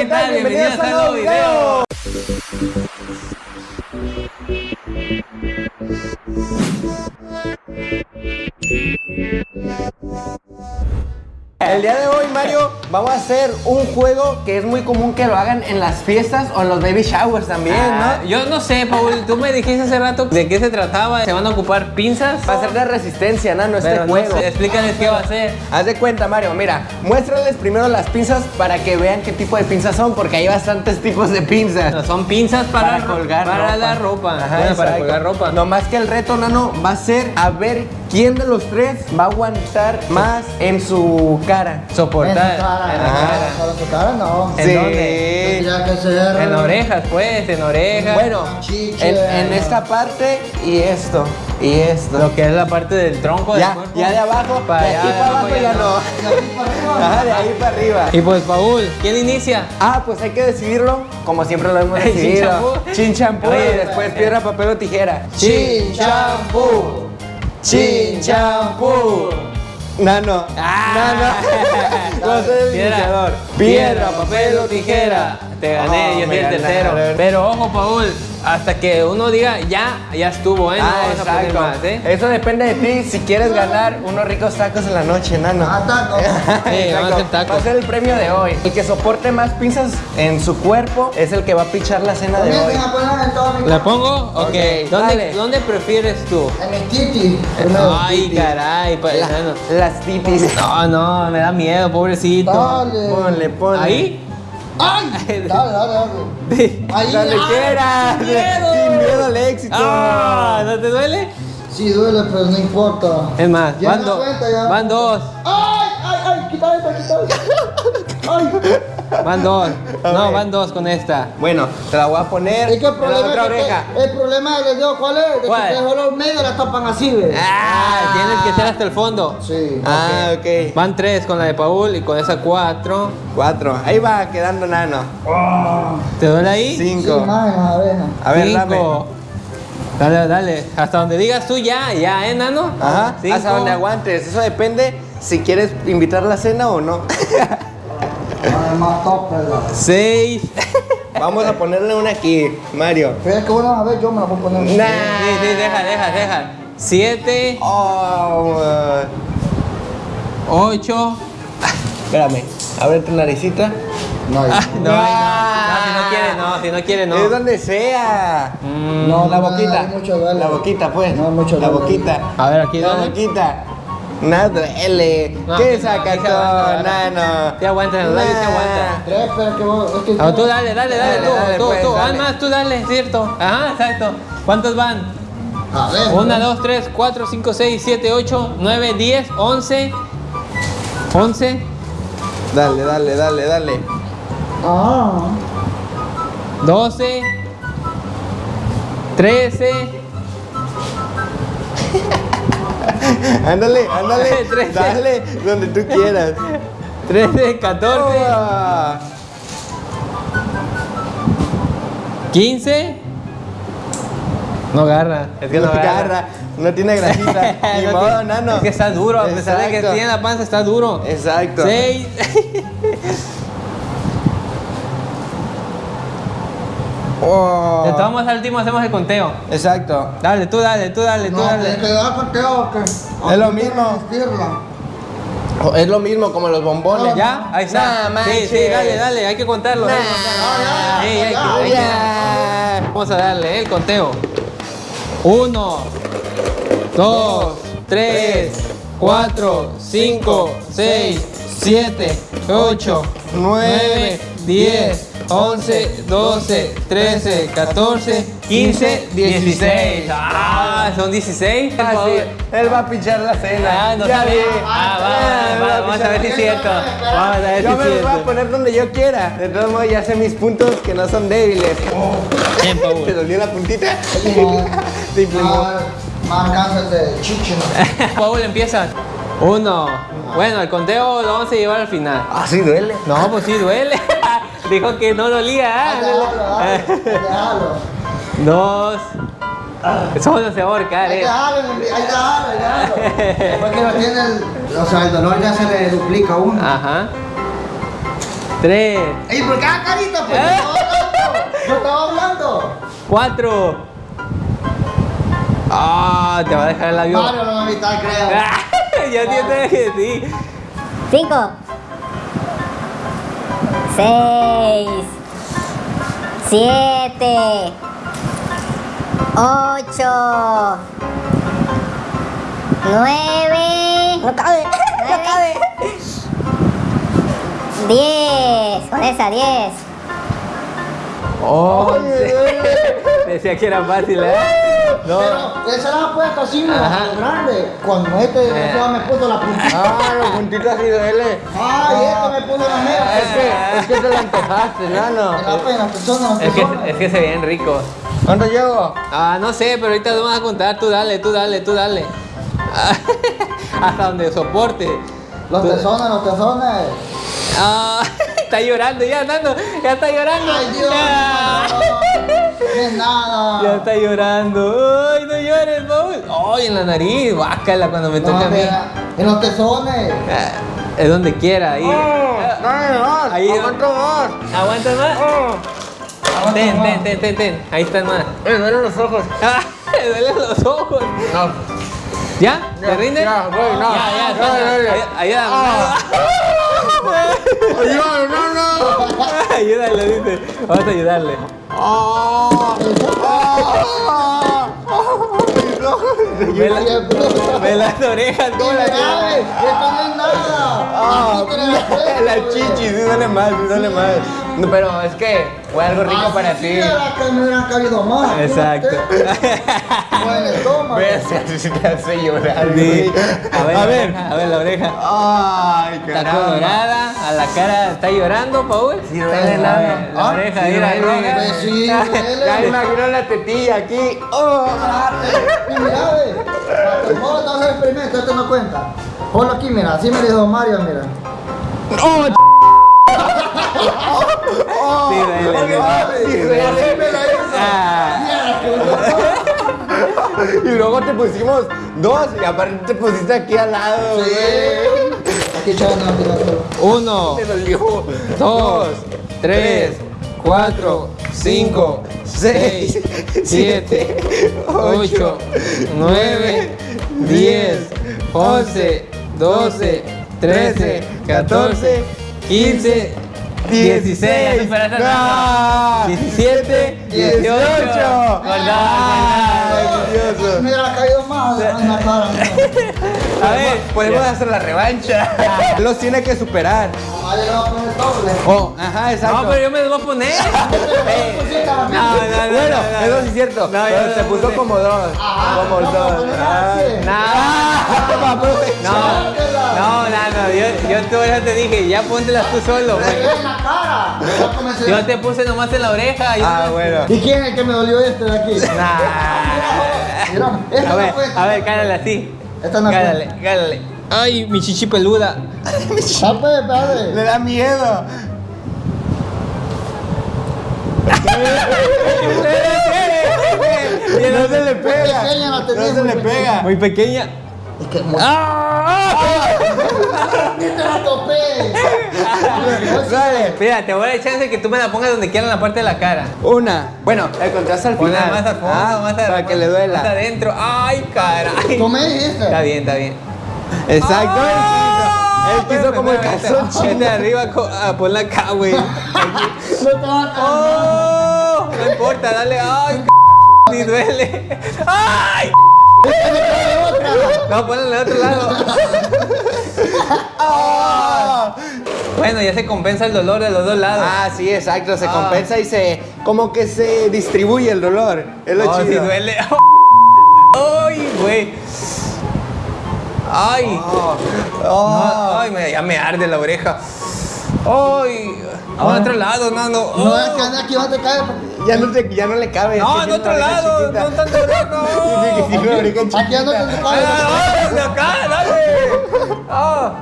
¿qué tal? Bienvenidos a un nuevo video. El día de hoy, Mario, vamos a hacer un juego que es muy común que lo hagan en las fiestas o en los baby showers también, Ah, ¿no? yo no sé, Paul, tú me dijiste hace rato de qué se trataba. ¿Se van a ocupar pinzas? Va a ser de resistencia, ¿no? Este Pero no juego. sé, explícales qué va a ser. Haz de cuenta, Mario, mira, muéstrales primero las pinzas para que vean qué tipo de pinzas son, porque hay bastantes tipos de pinzas. No, son pinzas para, Para colgar para ropa. la ropa. Ajá, Bueno, para colgar ropa. No más que el reto, Nano, va a ser a ver quién de los tres va a aguantar más en su cara. Soportar. En su cara. En la Ajá. cara. Para su cara no. ¿En Sí. dónde? Tendría que ser. En orejas, pues, en orejas. Bueno, en, en esta parte y esto, y esto. Lo que es la parte del tronco del Ya, cuerpo. ya de abajo, Para de aquí de para abajo ya ya no. no. Y aquí para arriba. Ajá, de ahí para arriba. Y pues, Paul, ¿quién inicia? Ah, pues hay que decidirlo como siempre lo hemos Chin decidido. champú. Chin champú y después piedra, papel o tijera. Chin, champú. Chin champú. Nano. Ah. Nano. El Piedra, iniciador. piedra, papel o tijera. Te gané, Oh, yo soy el tercero. ganaron. Pero ojo, Paul, hasta que uno diga ya, ya estuvo, ¿eh? No Ah, vas a poner exacto. más, ¿eh? Eso depende de ti. Si quieres ganar unos ricos tacos en la noche, nano. Ah, taco. Sí, vamos a hacer tacos. Va a ser el premio de hoy. El que soporte más pinzas en su cuerpo es el que va a pichar la cena de hoy. ¿La pongo? Ok. ¿Dónde. ¿Dónde prefieres tú? En el titi. Primero. Ay, caray, pa- La- no, no. las titis. No, no, me da miedo, pobrecito. Dale. Ponle, ponle. ¿Ahí? Ay. Dale, dale, dale. Ahí. Donde ay, quieras. sin miedo. Sin miedo al éxito. Ah, ¿no te duele? Sí, duele, pero no importa. Es más, Ya van, do- cuenta, ya. van dos. Ay, ay, ay. Quita esta. Ay. Van dos. A No, ver. van dos con esta. Bueno, te la voy a poner Es que el en la problema otra es que oreja. el problema del dedo, ¿cuál es? De ¿Cuál? que solo medio la tapan así, ¿ves? Ah, tienes que ser hasta el fondo. Sí. Ah, ok. Van tres con la de Paul y con esa cuatro. Cuatro. Ahí va quedando nano. ¿Te duele ahí? Cinco. las abejas. A ver, dame. Cinco. Dale, dale. Hasta donde digas tú ya, ya, ¿eh, nano? Ajá. Cinco. Hasta donde aguantes. Eso depende si quieres invitar la cena o no. Además, top, ¿verdad? Seis. Vamos a ponerle una aquí, Mario. Pero es que bueno, a ver, yo me la voy a poner. Nah. Sí, sí, deja, deja, deja. Siete. Oh, uh, Ocho. espérame. Abre tu naricita. No, Ah, no, ahí Ah. no. No, si no quiere, no, si no quiere, no. Es donde sea. Mm. No, la no, boquita. La boquita, pues. No, mucho La boquita. A ver, aquí La boquita. Nada duele. No, ¿Qué no, se sacatón, aguanta, nano? Sí aguanta, los labios sí aguanta. Tres, pero es que vos. Es que Ah, tú dale, dale, dale, Dale, tú, dale, tú, pues, tú. dale. Van más, tú dale, cierto. Ajá, exacto. ¿Cuántos van? A ver. Una, dos, tres, cuatro, cinco, seis, siete, ocho, nueve, diez, once. Once, Dale, dale, dale, dale. Ah. doce, trece, Ándale, ándale. Trece. Dale, donde tú quieras. trece, catorce, Oh. quince. No agarra, es que no, no agarra. agarra, no tiene grasita. Ni No modo, nano. Es que está duro, a pesar de que tiene la panza, está duro. Exacto. Seis. Oh. De todos modos, al último hacemos el conteo. Exacto. Dale, tú dale, tú dale, tú No, dale. tienes que dar conteo que. Es lo mismo. Es lo mismo como los bombones. ¿Ya? Ahí está. Nah, sí, sí, dale, dale, hay que contarlo. hay que Nah. contarlo. Sí, hay que- Ya, hay que- Ya. Vamos a darle el conteo. Uno, dos, tres, cuatro, cinco, seis, siete, ocho, nueve, diez, once, doce, trece, catorce, quince, dieciséis. Ah, son dieciséis. Ah, sí. Él va a pinchar la cena. Ah, no Ya sabía. vi. Ah, va, va, va a vamos a ver si es cierto. Vamos a ver Yo si me los voy a cierto. poner donde yo quiera. De todos modos, ya sé mis puntos que no son débiles. Bien, Paul. ¿Te dolió la puntita? No. Te inflamó. De. ¿no? Paul empieza. Uno. Bueno, el conteo lo vamos a llevar al final. Ah, sí duele. No, pues sí duele. Dijo que no dolía. Ahí ah, déjalo. Dos. Solo se va a ahorcar, Ahí eh. ahí déjalo. Porque no tiene el. O sea, el dolor ya se le duplica a uno. Ajá. 3, ¡Ey, por qué haga carita? Pues ¿Eh? yo estaba hablando. 4. Ah, te va a dejar el avión. Mario no va a evitar, creo. ya tienes que sí. Cinco. Seis. Siete. Ocho. Nueve. No cabe. No cabe. Diez. Con esa, diez. 11. Decía que era fácil, ¿eh? No. Pero esa la ha puesto así, grande. Cuando este desgraciado me puso la puntita. Ah, los puntitos así duele. Ay, este me puso la Es mera. que, es que te la antojaste, nano. La Es que, es que se ven ricos. ¿Cuánto llevo? Ah, no sé, pero ahorita te vamos a contar. Tú dale, tú dale, tú dale. Hasta donde soporte. Los tesones, los tesones. Ah, está llorando ya, Nando. Ya está llorando. Ay, Dios. No nada. Ya está llorando. Ay, no llores, Paul. Ay, en la nariz. Bácala cuando me No, toca a mí. En los tesones. Ah, Es donde quiera, ahí. Dame más, Ahí- aguanto más. ¿Aguantas más? Aguanta Ten, más. ten, ten, ten, ten. Ahí están más. Me duelen los ojos. Ah, me duelen los ojos. No. ¿Ya? ¿Te rindes? ya, voy, no. Ya, ya, Ya, ya, ya. Ay- Ayúdame. Ayúdame, no, no. Ayúdale, dice. Vamos a ayudarle. La- ve las orejas, ¿cómo las Grave, esto no es nada. Ah, la la chichi, sí duele más, sí duele más. No, pero es que fue algo rico Así para sí ti. era que me hubieran cabido más. Exacto. O en el estómago. Ves, te hace llorar. Sí. A ver, A la ver. a ver la oreja. Ay, Está caramba. colorada, a la cara está llorando, Paul. Sí, duele, A nada. ver, La Ah, oreja, sí, mira, duele, mira. Sí, Ya duele. imagino la tetilla aquí. Oh. Y mira, ve. Vamos a hacer el experimento, esto no cuenta. Ponlo aquí, mira, así me dijo Mario, mira. Sí, Sí, duele. Así me la hizo. Ah, Y luego te pusimos dos y aparte te pusiste aquí al lado, güey. Sí. Aquí tiración. uno, dos, tres, cuatro, cinco, seis, siete, ocho, nueve, diez, once, doce, trece, catorce, quince, dieciséis, No. diecisiete, dieciocho. Dieciocho. Guardado, Dios. Me hubiera caído más. A ver, Podemos hacer la revancha. Los tiene que superar. Oh, ajá, exacto. No, pero yo me los voy a poner. No, no, no. bueno, no, no. eso sí es cierto. No, pero yo se puso como dos. Ajá, como dos. No, no, no, no, no, yo, yo tú ya te dije, ya póntelas tú solo. Yo te puse nomás en la oreja. Ah, no- ¿Y quién es el que me dolió este de aquí? Nah. Mira, esta A ver, no cuenta. a ver, cálale así. Esta no Cálale, cálale. Ay, mi chichi peluda. Ah, pues, padre. Le da miedo. No se le pega. pequeña tenés, No se muy le pequeña. pega. Muy pequeña. Es que muy... ¡Ah! ¡Ni te la topé! Dale. Mira, te voy a dar chance que tú me la pongas donde quieras en la parte de la cara. Una. Bueno, el contraste al final. más al fondo, Ah, más al- Para que le Más duela. adentro. Ay, caray. Tú me dijiste. Está bien, está bien. Exacto. Ah, Él quiso, espérame, como el calzón. Vete arriba, co- ah, ponla acá, güey. No te a caer. ¡Oh! No importa, dale. ¡Ay, ni duele! ¡Ay! No, ponla al otro lado. Ah. Bueno, ya se compensa el dolor de los dos lados. Ah, sí, exacto. Se Ah. compensa y se. Como que se distribuye el dolor. Es lo Oh, chido. duele. ¡Ay, güey! ¡Ay! Oh. No, Oh. ¡Ay, me, ya me arde la oreja! ¡Ay! A otro lado, no, no. No Oh. que aquí va a te caer. Ya no, te, ya no le cabe. No, en otro lado, no tanto no. Aquí ya no te chiquita. cae. ¡Ay, ay, de acá, dale! ¡Ah!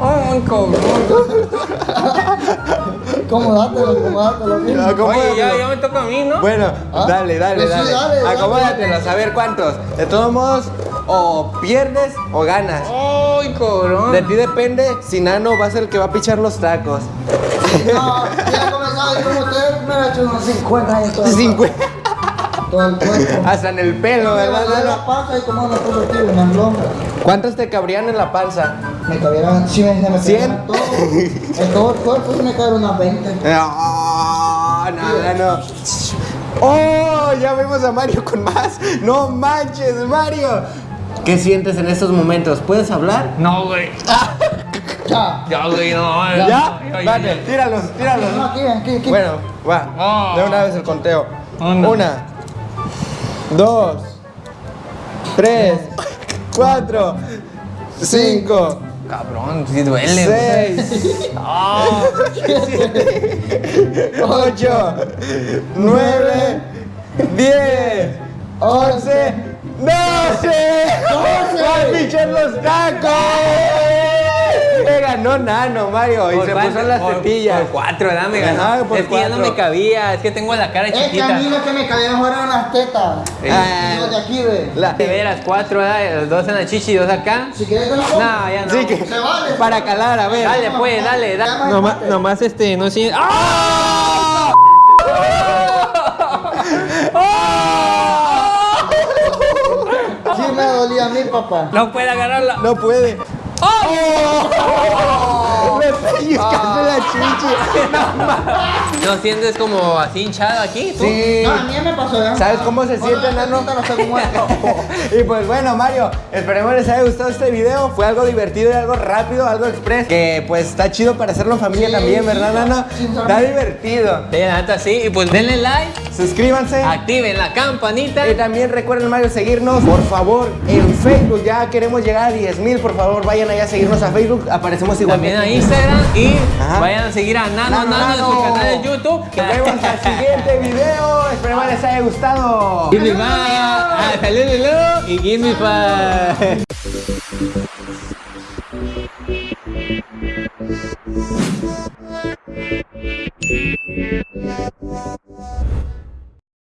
¡Ay, cabrón! Acomodátelo. bien. Ah, ¿cómo Oye, ya, ya me toca a mí, ¿no? Bueno, ¿Ah? dale, dale, Pues sí, dale. dale, dale. Acomódatelos, a ver cuántos. De todos modos, o pierdes o ganas. ¡Ay, cabrón! De ti depende si Nano va a ser el que va a pichar los tacos. No, ya comenzaba y como ustedes me he hecho unos 50 años todo, el- 50. Todo el cuerpo. Hasta en el pelo, ¿verdad? la panza y como no. ¿Cuántos te cabrían en la panza? Me cabieron, sí, me, me ¿Cien? pegaron todo. En todo el cuerpo se me unas 20. No, no, no. ¡Oh! Ya vemos a Mario con más. ¡No manches, Mario! ¿Qué sientes en estos momentos? ¿Puedes hablar? No, güey. Ya. Ya, güey, no. ¿Ya? Ay, Vale, tíralos, tíralos. No, aquí, aquí, aquí. Bueno, va. Oh. De una vez el conteo. Una. Una, dos, tres, cuatro, cinco, Cabrón, sí duele. güey. seis, Ah, ocho, nueve, diez, once, doce. ¡Va a pichar los tacos! Me ganó Nano, Mario, y ¿por se cuánto? puso en las Por- tetillas. Por cuatro, ¿verdad? Me Ajá, ganó. por es que ya no cuatro. me cabía, es que tengo la cara Es que a chiquita. mí lo que me cabieron fueron las tetas. Ah, Los de aquí, ve. la- De veras, cuatro, ¿verdad? Los dos en la chichi y dos acá. Si quieres te lo pongo. No, ya no. Sí, que Se vale. para calar, a ver. Dale, pues, dale, dale. no Nomás, nomás este, no sé. ¡Ah! Sí me dolía a mí, papá. No puede agarrarla. No puede. ¡Oh! Me pellizcaste la chichi. ¿No sientes como así hinchado aquí? ¿tú? Sí. No, a mí me pasó ya. ¿Sabes cómo se siente, Ahora, nano? ahorita lo tengo muerto. y pues bueno, Mario, esperemos les haya gustado este video. Fue algo divertido y algo rápido, algo express. Que pues está chido para hacerlo en familia Sí, también, ¿verdad, sí, sí. Está divertido. Sí, la neta sí. Y pues denle like, Suscríbanse. activen la campanita. Y también recuerden, Mario, seguirnos, por favor, en Facebook. Ya queremos llegar a 10 mil, por favor, vayan allá a seguirnos a Facebook. Aparecemos igual. También a Instagram y Ajá. vayan a seguir a Nano Nano, Nano, en su canal de YouTube. Nos vemos al siguiente video. Esperemos les haya gustado. Give me five. Ah, salud,